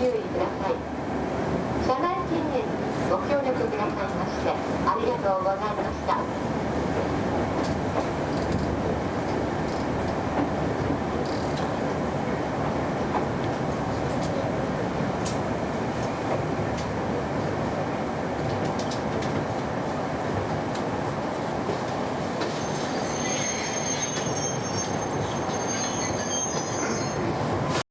注意ください。車内禁煙にご協力くださいましてありがとうございました。